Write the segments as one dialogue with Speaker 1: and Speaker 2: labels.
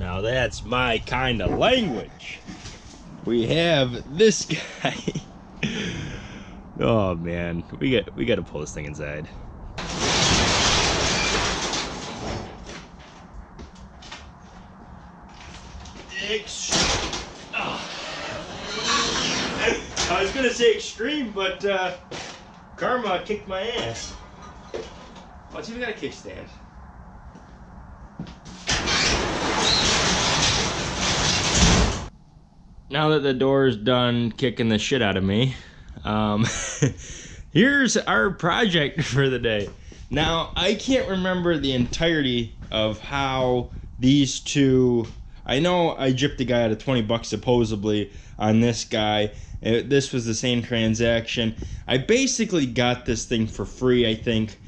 Speaker 1: Now that's my kind of language. We have this guy. oh man, we got we got to pull this thing inside. Oh. I was gonna say extreme, but uh, karma kicked my ass. Oh, it's even got a kickstand. Now that the door's done kicking the shit out of me, um, here's our project for the day. Now, I can't remember the entirety of how these two. I know I gypped the guy out of 20 bucks supposedly on this guy. It, this was the same transaction. I basically got this thing for free, I think.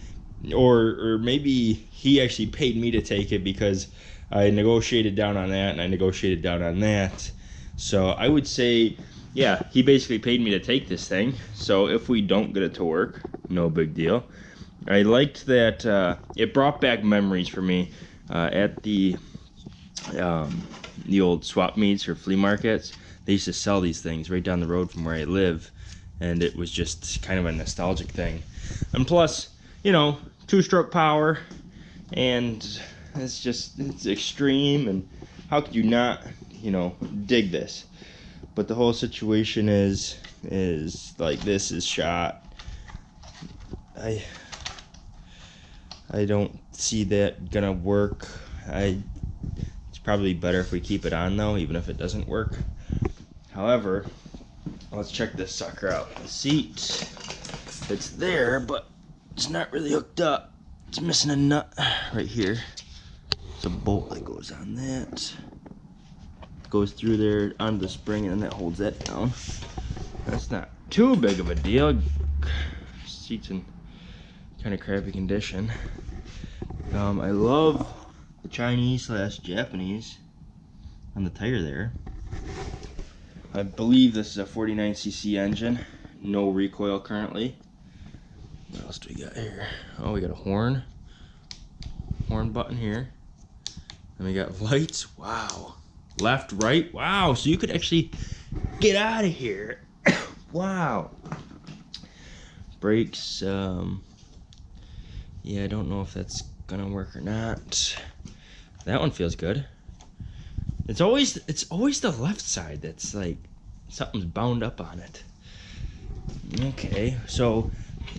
Speaker 1: Or, or maybe he actually paid me to take it because I negotiated down on that and I negotiated down on that. So I would say, yeah, he basically paid me to take this thing. So if we don't get it to work, no big deal. I liked that uh, it brought back memories for me uh, at the um, the old swap meets or flea markets. They used to sell these things right down the road from where I live, and it was just kind of a nostalgic thing. And plus, you know, two-stroke power, and it's just it's extreme. And how could you not you know, dig this. But the whole situation is, is like this is shot. I, I don't see that gonna work. I, it's probably better if we keep it on though, even if it doesn't work. However, let's check this sucker out. The seat, it's there, but it's not really hooked up. It's missing a nut right here. It's a bolt that goes on that goes through there on the spring and that holds that down. That's not too big of a deal. Seats in kind of crappy condition. Um, I love the Chinese slash Japanese on the tire there. I believe this is a 49cc engine. No recoil currently. What else do we got here? Oh, we got a horn. Horn button here. And we got lights. Wow left, right. Wow, so you could actually get out of here. wow. Brakes, um, yeah, I don't know if that's gonna work or not. That one feels good. It's always, it's always the left side that's like, something's bound up on it. Okay, so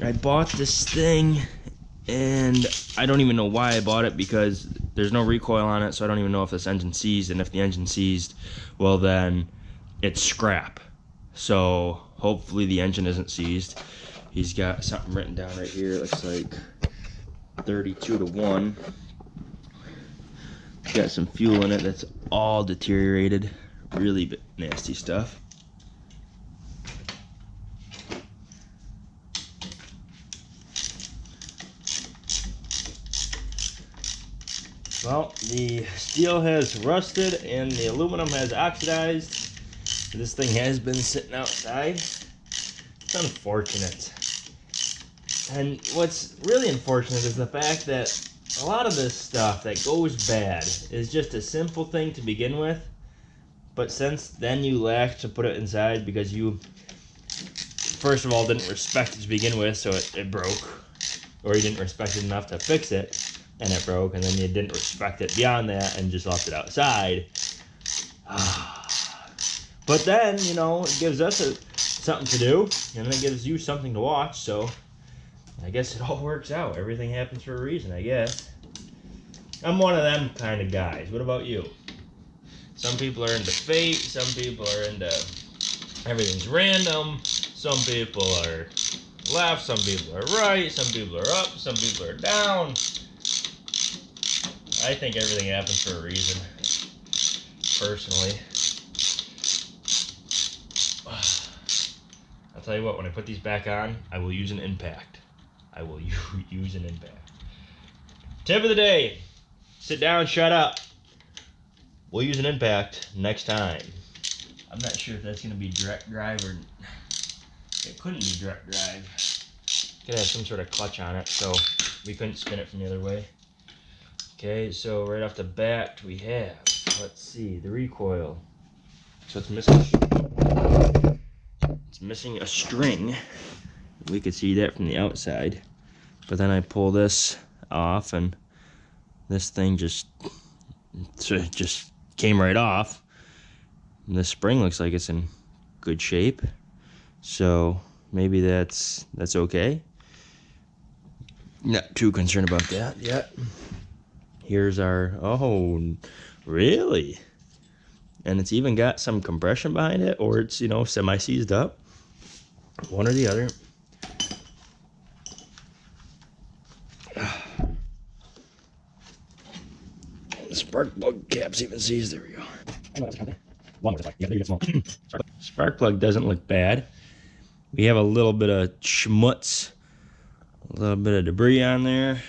Speaker 1: I bought this thing and I don't even know why I bought it because there's no recoil on it, so I don't even know if this engine seized. And if the engine seized, well then it's scrap. So hopefully the engine isn't seized. He's got something written down right here. It looks like 32 to 1. Got some fuel in it that's all deteriorated. Really nasty stuff. Well, the steel has rusted and the aluminum has oxidized. This thing has been sitting outside. It's unfortunate. And what's really unfortunate is the fact that a lot of this stuff that goes bad is just a simple thing to begin with. But since then you lack to put it inside because you, first of all, didn't respect it to begin with, so it, it broke. Or you didn't respect it enough to fix it and it broke, and then you didn't respect it beyond that and just left it outside. but then, you know, it gives us a, something to do, and it gives you something to watch, so I guess it all works out. Everything happens for a reason, I guess. I'm one of them kind of guys. What about you? Some people are into fate, some people are into everything's random, some people are left, some people are right, some people are up, some people are down. I think everything happens for a reason, personally. I'll tell you what, when I put these back on, I will use an impact. I will use an impact. Tip of the day, sit down, shut up. We'll use an impact next time. I'm not sure if that's going to be direct drive or... It couldn't be direct drive. It's going to have some sort of clutch on it, so we couldn't spin it from the other way. Okay, so right off the bat, we have let's see, the recoil. So it's missing, it's missing a string. We could see that from the outside. But then I pull this off and this thing just, just came right off. And the spring looks like it's in good shape. So maybe that's, that's okay. Not too concerned about that yet. Here's our, oh, really? And it's even got some compression behind it, or it's, you know, semi-seized up. One or the other. The spark plug cap's even seized. There we go. Spark plug doesn't look bad. We have a little bit of schmutz, a little bit of debris on there,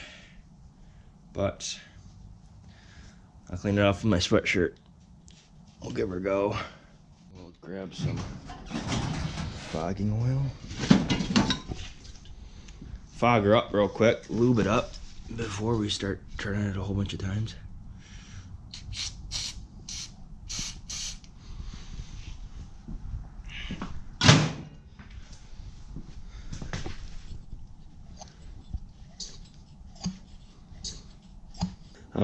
Speaker 1: but I'll clean it off with my sweatshirt. We'll give her a go. We'll grab some fogging oil. Fog her up real quick, lube it up before we start turning it a whole bunch of times.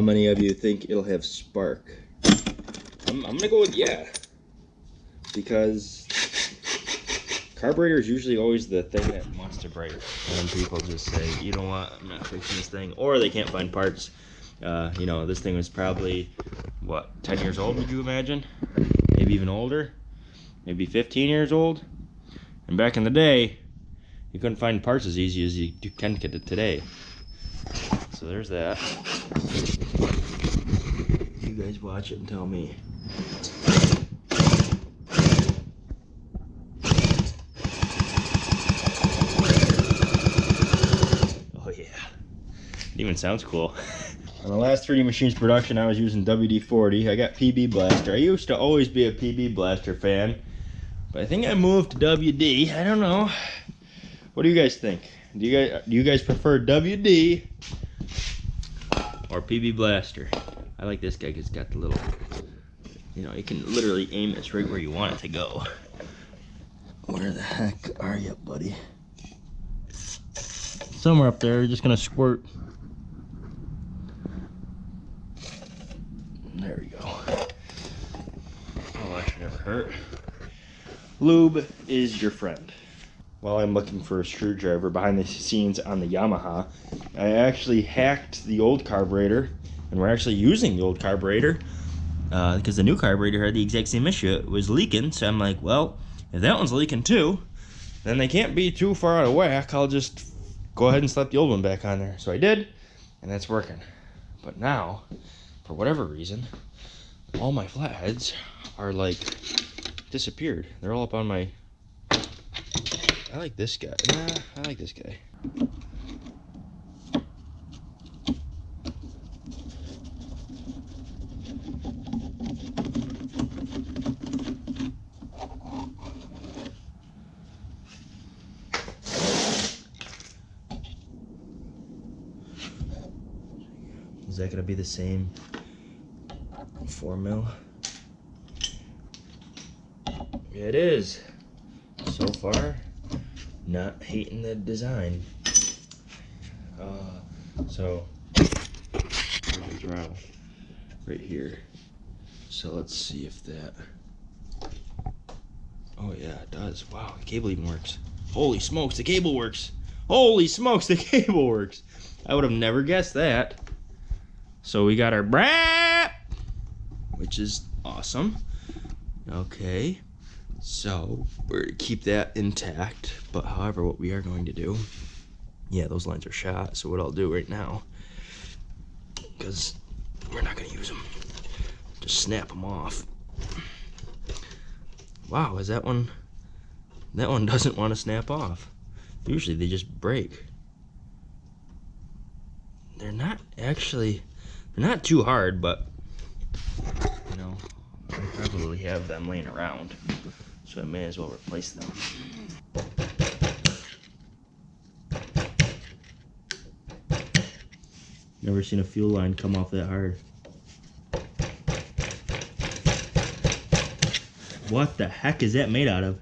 Speaker 1: How many of you think it'll have spark? I'm, I'm gonna go with yeah. Because carburetor is usually always the thing that wants to break. And people just say, you know what, I'm not fixing this thing. Or they can't find parts. Uh, you know, this thing was probably, what, 10 years old, would you imagine? Maybe even older? Maybe 15 years old? And back in the day, you couldn't find parts as easy as you can get it today. So there's that guys watch it and tell me. Oh yeah, it even sounds cool. On the last 3D Machines production, I was using WD-40. I got PB Blaster. I used to always be a PB Blaster fan, but I think I moved to WD. I don't know. What do you guys think? Do you guys do you guys prefer WD or PB Blaster? I like this guy because it's got the little, you know, you can literally aim this right where you want it to go. Where the heck are you, buddy? Somewhere up there, just gonna squirt. There we go. Oh, that should never hurt. Lube is your friend. While I'm looking for a screwdriver behind the scenes on the Yamaha, I actually hacked the old carburetor and we're actually using the old carburetor because uh, the new carburetor had the exact same issue. It was leaking, so I'm like, well, if that one's leaking too, then they can't be too far out of whack. I'll just go ahead and slap the old one back on there. So I did, and that's working. But now, for whatever reason, all my flatheads are like disappeared. They're all up on my. I like this guy. Nah, I like this guy. To be the same 4 mil? It is. So far, not hating the design. Uh, so? Right here. So let's see if that... Oh yeah, it does. Wow, the cable even works. Holy smokes, the cable works. Holy smokes, the cable works. I would have never guessed that. So we got our brap, which is awesome. Okay, so we're gonna keep that intact. But however, what we are going to do, yeah, those lines are shot. So what I'll do right now, because we're not gonna use them, just snap them off. Wow, is that one? That one doesn't want to snap off. Usually they just break. They're not actually not too hard, but you know, I probably have them laying around, so I may as well replace them. Never seen a fuel line come off that hard. What the heck is that made out of?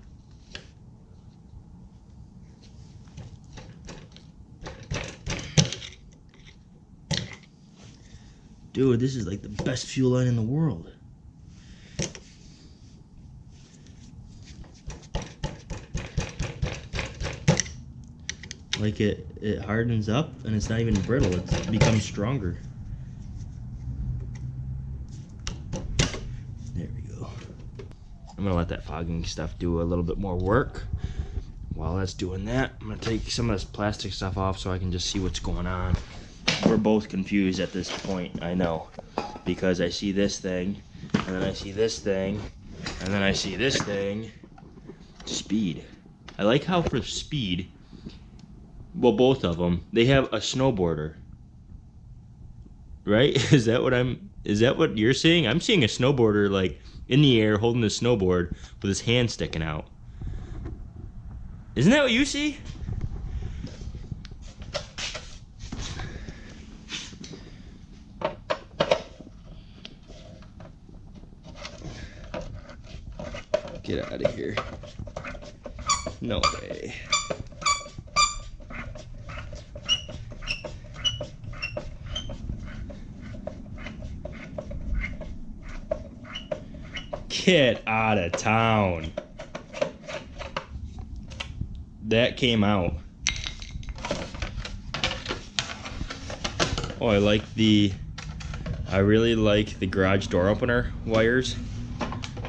Speaker 1: Dude, this is like the best fuel line in the world. Like it, it hardens up and it's not even brittle. It's, it becomes stronger. There we go. I'm gonna let that fogging stuff do a little bit more work. While that's doing that, I'm gonna take some of this plastic stuff off so I can just see what's going on. We're both confused at this point, I know. Because I see this thing, and then I see this thing, and then I see this thing. Speed. I like how for speed, well, both of them, they have a snowboarder. Right? Is that what I'm? Is that what you're seeing? I'm seeing a snowboarder like in the air holding the snowboard with his hand sticking out. Isn't that what you see? Get out of here. No way. Get out of town. That came out. Oh, I like the, I really like the garage door opener wires.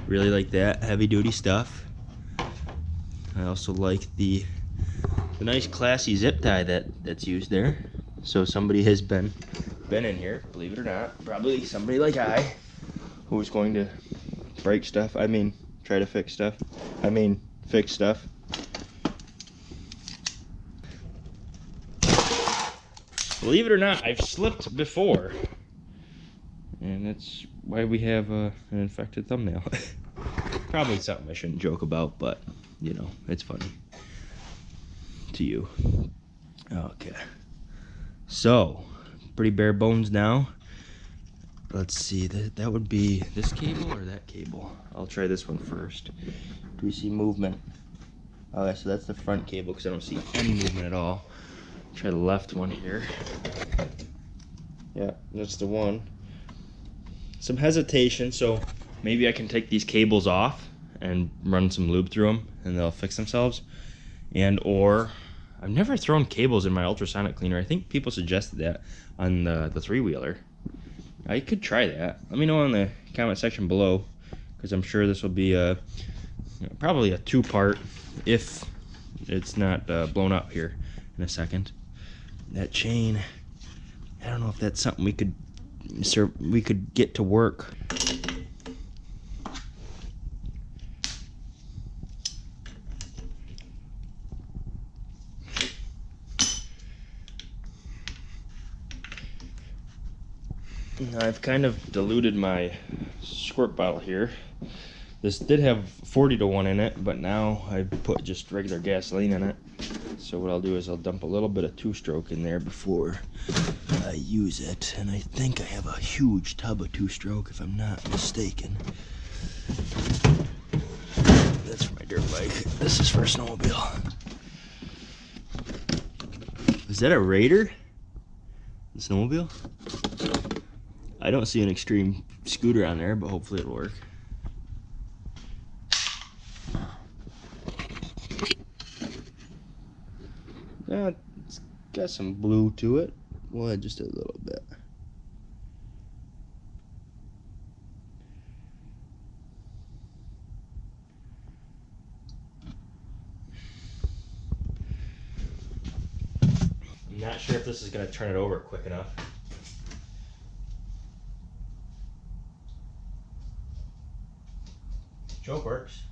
Speaker 1: Really like that heavy duty stuff. I also like the, the nice classy zip tie that, that's used there. So somebody has been, been in here, believe it or not. Probably somebody like I, who's going to break stuff. I mean, try to fix stuff. I mean, fix stuff. Believe it or not, I've slipped before. And that's why we have uh, an infected thumbnail. Probably something I shouldn't joke about, but, you know, it's funny. To you. Okay. So, pretty bare bones now let's see that that would be this cable or that cable I'll try this one first do we see movement okay so that's the front cable because I don't see any movement at all try the left one here yeah that's the one some hesitation so maybe I can take these cables off and run some lube through them and they'll fix themselves and or I've never thrown cables in my ultrasonic cleaner I think people suggested that on the, the three-wheeler I could try that. Let me know in the comment section below because I'm sure this will be a probably a two-part if it's not uh, blown up here in a second. That chain, I don't know if that's something we could sir, we could get to work. I've kind of diluted my squirt bottle here. This did have 40 to 1 in it, but now I put just regular gasoline in it. So what I'll do is I'll dump a little bit of two-stroke in there before I use it. And I think I have a huge tub of two-stroke, if I'm not mistaken. That's for my dirt bike. This is for a snowmobile. Is that a Raider? The snowmobile? I don't see an extreme scooter on there, but hopefully it'll work. Yeah, it's got some blue to it. Well, just a little bit. I'm not sure if this is going to turn it over quick enough. Choke works.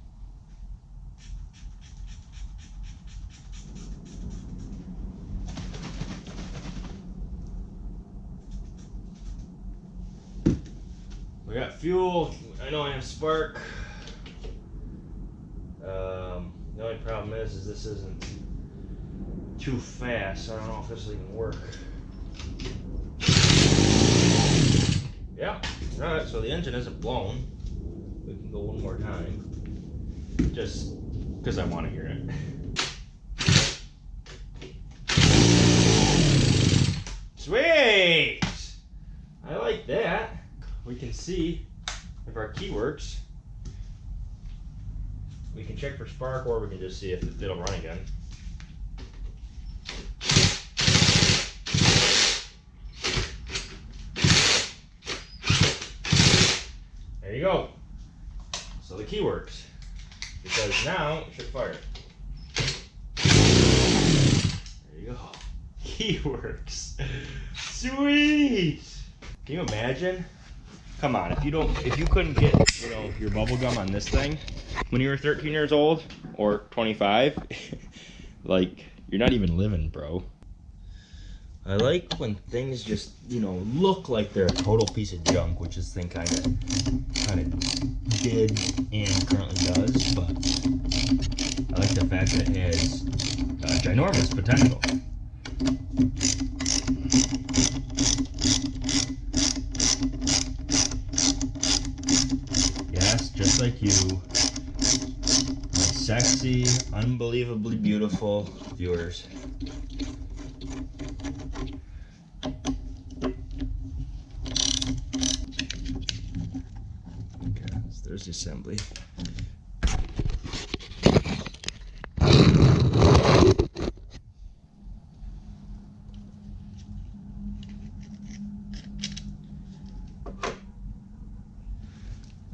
Speaker 1: We got fuel. I know I have spark. Um, the only problem is, is this isn't too fast. I don't know if this will even work. Yeah. All right. So the engine isn't blown. We can go one more time. just because I want to hear it. Sweet! I like that. We can see if our key works. We can check for spark or we can just see if it'll run again. There you go. So the key works. Because now it should fire. There you go. Key works. Sweet! Can you imagine? Come on, if you don't, if you couldn't get, you know, your bubble gum on this thing when you were 13 years old or 25, like you're not even living, bro. I like when things just, you know, look like they're a total piece of junk, which this thing kind of, kind of did and currently does. But I like the fact that it has uh, ginormous potential. Yes, just like you, my sexy, unbelievably beautiful viewers. Okay, so there's the assembly.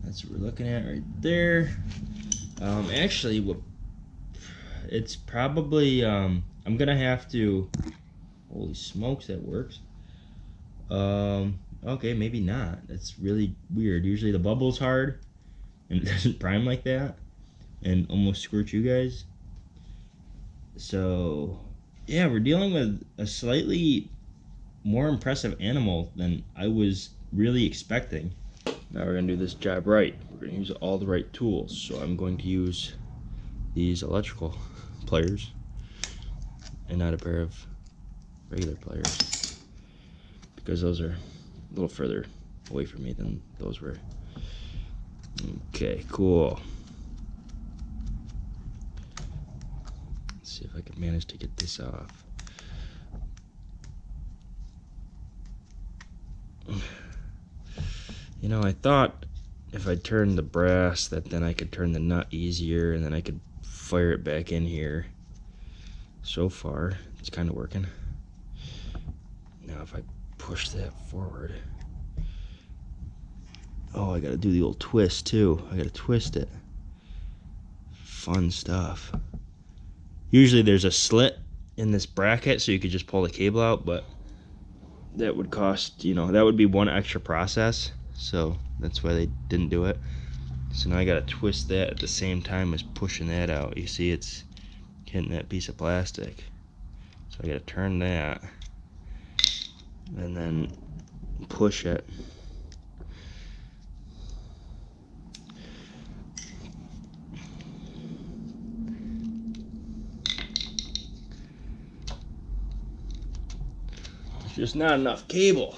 Speaker 1: That's what we're looking at right there. Um, actually, what it's probably um, I'm gonna have to. Holy smokes, that works. Um, okay, maybe not. That's really weird. Usually the bubble's hard, and it doesn't prime like that, and almost squirt you guys. So, yeah, we're dealing with a slightly more impressive animal than I was really expecting. Now we're gonna do this job right. We're gonna use all the right tools. So I'm going to use these electrical pliers and not a pair of regular pliers because those are a little further away from me than those were. Okay, cool. Let's see if I can manage to get this off. You know, I thought if I turned the brass that then I could turn the nut easier and then I could fire it back in here. So far, it's kind of working. Now if I push that forward. Oh, I gotta do the old twist too. I gotta twist it. Fun stuff. Usually there's a slit in this bracket so you could just pull the cable out, but that would cost, you know, that would be one extra process so that's why they didn't do it so now I gotta twist that at the same time as pushing that out you see it's hitting that piece of plastic so I gotta turn that and then push it just not enough cable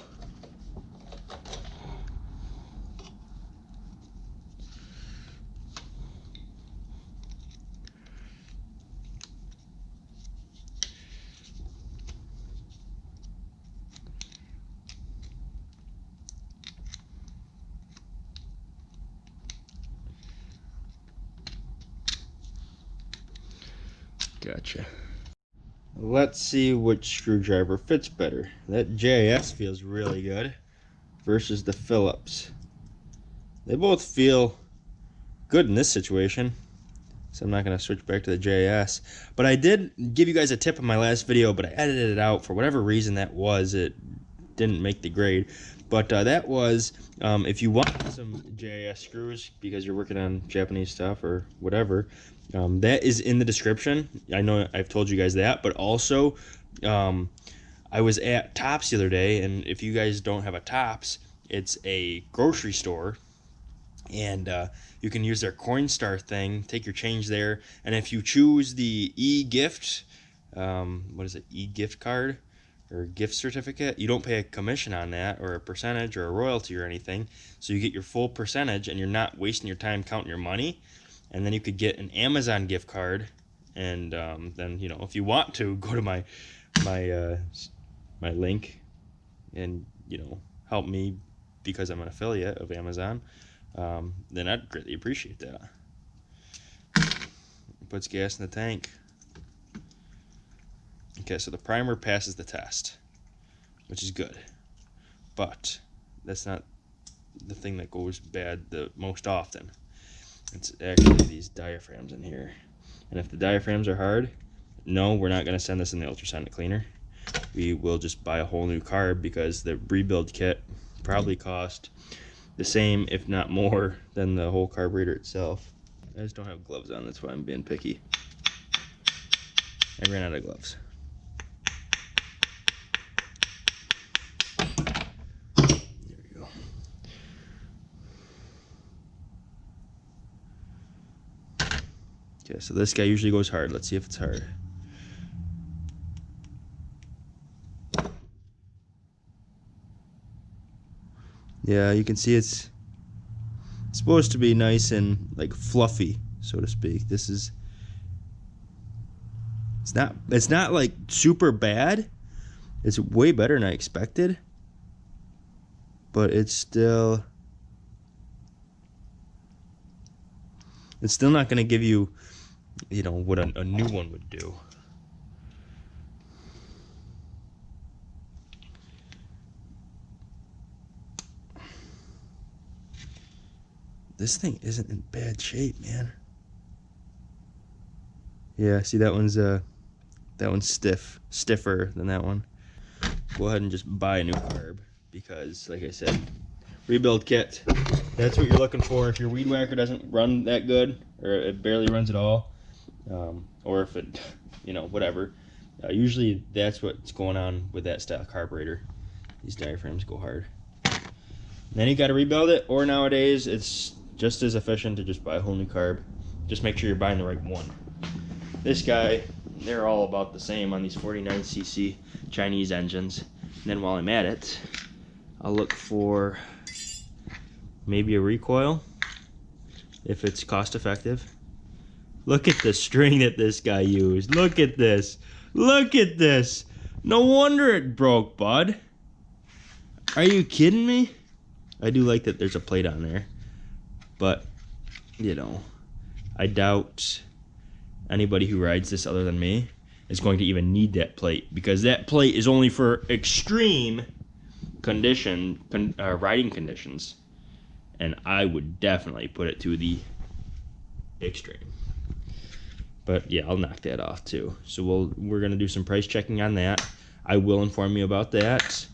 Speaker 1: Let's see which screwdriver fits better. That JIS feels really good versus the Phillips. They both feel good in this situation. So I'm not going to switch back to the JIS. But I did give you guys a tip in my last video, but I edited it out for whatever reason that was. It didn't make the grade. But uh, that was, um, if you want some JIS screws because you're working on Japanese stuff or whatever, um, that is in the description. I know I've told you guys that, but also um, I was at Tops the other day, and if you guys don't have a Tops, it's a grocery store, and uh, you can use their Coinstar thing, take your change there, and if you choose the e-gift, um, what is it, e-gift card, or gift certificate, you don't pay a commission on that or a percentage or a royalty or anything. So you get your full percentage and you're not wasting your time counting your money. And then you could get an Amazon gift card, and um, then you know if you want to go to my my uh, my link, and you know help me because I'm an affiliate of Amazon, um, then I'd greatly appreciate that. Puts gas in the tank. Okay, so the primer passes the test, which is good, but that's not the thing that goes bad the most often. It's actually these diaphragms in here. And if the diaphragms are hard, no, we're not going to send this in the ultrasonic cleaner. We will just buy a whole new carb because the rebuild kit probably cost the same, if not more, than the whole carburetor itself. I just don't have gloves on, that's why I'm being picky. I ran out of gloves. Okay, so this guy usually goes hard. Let's see if it's hard. Yeah, you can see it's, it's supposed to be nice and like fluffy, so to speak. This is it's not it's not like super bad. It's way better than I expected. But it's still it's still not going to give you you know what a, a new one would do. This thing isn't in bad shape man. Yeah see that one's uh that one's stiff stiffer than that one. Go ahead and just buy a new carb because like I said rebuild kit. That's what you're looking for. If your weed whacker doesn't run that good or it barely runs at all um, or if it you know whatever. Uh, usually that's what's going on with that style carburetor. These diaphragms go hard. And then you got to rebuild it or nowadays it's just as efficient to just buy a whole new carb. Just make sure you're buying the right one. This guy they're all about the same on these 49cc Chinese engines. And then while I'm at it I'll look for maybe a recoil if it's cost effective. Look at the string that this guy used. Look at this. Look at this. No wonder it broke, bud. Are you kidding me? I do like that there's a plate on there. But, you know, I doubt anybody who rides this other than me is going to even need that plate because that plate is only for extreme condition con, uh, riding conditions and I would definitely put it to the extreme. But yeah, I'll knock that off too. So we'll we're gonna do some price checking on that. I will inform you about that.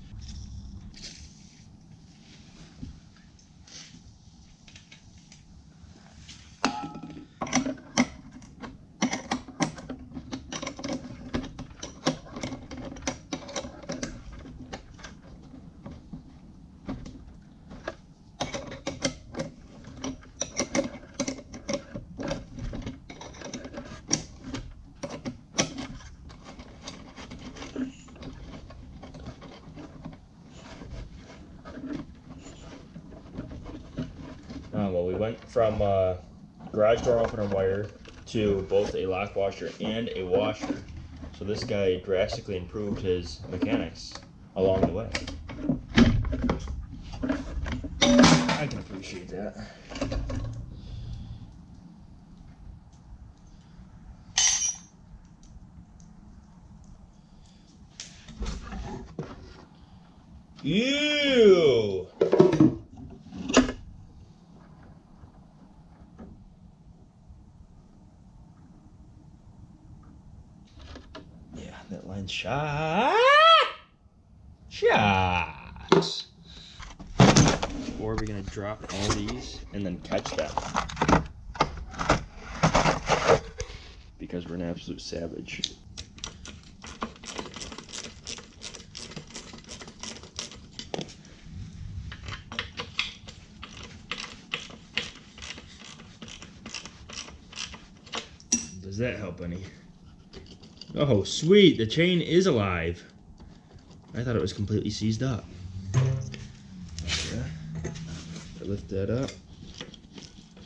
Speaker 1: well, we went from uh, garage door opener wire to both a lock washer and a washer. So this guy drastically improved his mechanics along the way. I can appreciate that. Line shot. Shots. Or are we going to drop all these and then catch them? Because we're an absolute savage. Does that help any? Oh, sweet. The chain is alive. I thought it was completely seized up. Okay. Lift that up.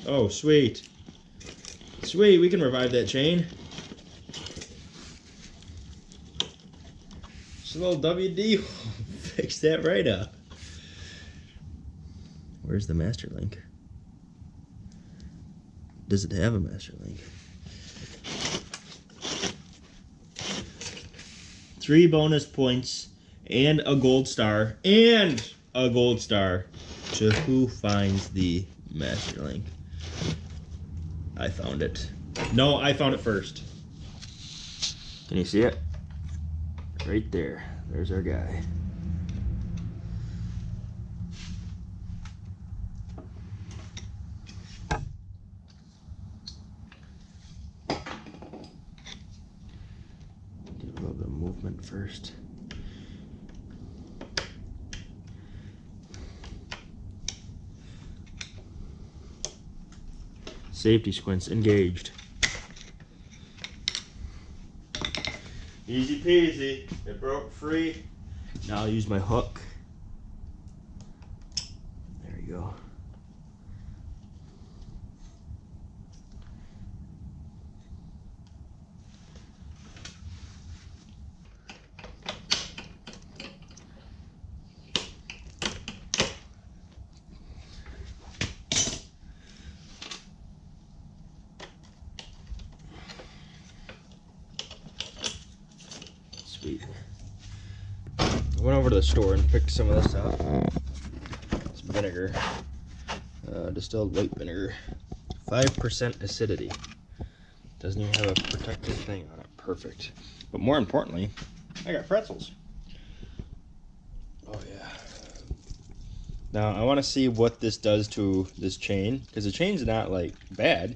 Speaker 1: Oh, sweet. Sweet, we can revive that chain. Just a little WD fix that right up. Where's the master link? Does it have a master link? Three bonus points and a gold star and a gold star to who finds the master link. I found it. No, I found it first. Can you see it? Right there. There's our guy. Get a little bit of movement first. Safety squints engaged. Easy peasy. It broke free. Now I'll use my hook. There you go. Sweet. I went over to the store and picked some of this up. It's vinegar, uh, distilled white vinegar, five percent acidity. Doesn't even have a protective thing on it. Perfect. But more importantly, I got pretzels. Oh yeah. Now I want to see what this does to this chain because the chain's not like bad.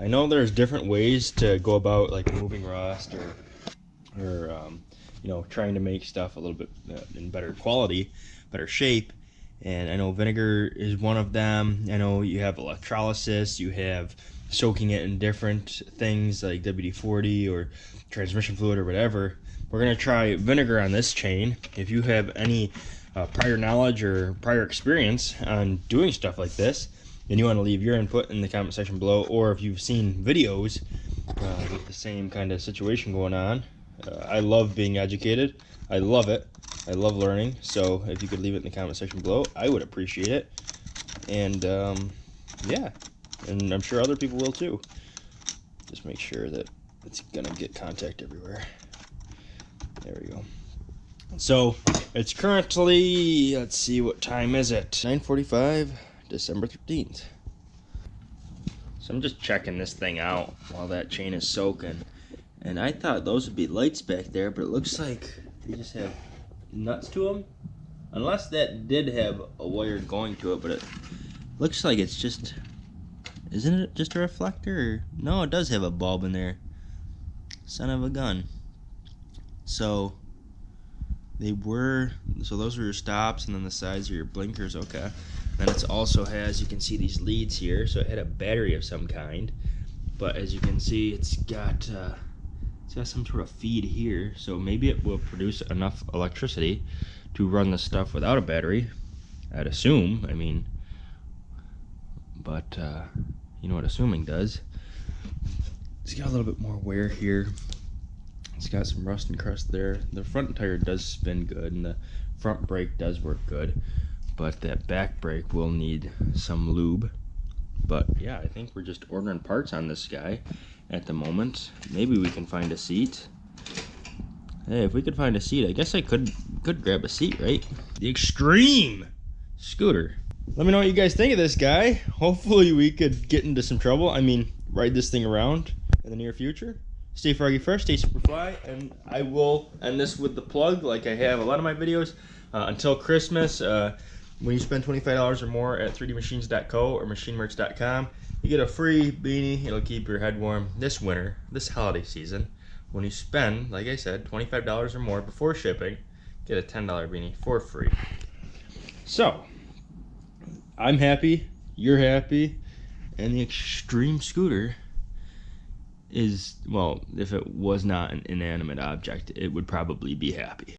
Speaker 1: I know there's different ways to go about like moving rust or or um, you know trying to make stuff a little bit uh, in better quality better shape. And i know vinegar is one of them. I know you have electrolysis. You have soaking it in different things like wd-40 or transmission fluid or whatever. We're going to try vinegar on this chain. If you have any uh, prior knowledge or prior experience on doing stuff like this and you want to leave your input in the comment section below or if you've seen videos uh, with the same kind of situation going on uh, I love being educated. I love it. I love learning. So if you could leave it in the comment section below, I would appreciate it. And um, yeah, and I'm sure other people will too. Just make sure that it's gonna get contact everywhere. There we go. So it's currently, let's see, what time is it? 9:45, December 13th. So I'm just checking this thing out while that chain is soaking. And I thought those would be lights back there, but it looks like they just have nuts to them. Unless that did have a wire going to it, but it looks like it's just... Isn't it just a reflector? No, it does have a bulb in there. Son of a gun. So, they were... So those are your stops, and then the sides are your blinkers. Okay. Then it also has, you can see these leads here. So it had a battery of some kind. But as you can see, it's got... Uh, it's got some sort of feed here, so maybe it will produce enough electricity to run the stuff without a battery. I'd assume. I mean, but uh, you know what assuming does. It's got a little bit more wear here. It's got some rust and crust there. The front tire does spin good, and the front brake does work good, but that back brake will need some lube. But yeah, I think we're just ordering parts on this guy at the moment. Maybe we can find a seat. Hey, if we could find a seat, I guess I could could grab a seat, right? The Extreme scooter. Let me know what you guys think of this guy. Hopefully we could get into some trouble. I mean, ride this thing around in the near future. Stay froggy fresh, stay super fly, and I will end this with the plug like I have a lot of my videos. Uh, until Christmas, uh, when you spend $25 or more at 3dmachines.co or machinemerch.com, you get a free beanie. It'll keep your head warm this winter, this holiday season. When you spend, like I said, $25 or more before shipping, get a $10 beanie for free. So, I'm happy, you're happy, and the Extreme Scooter is, well, if it was not an inanimate object, it would probably be happy.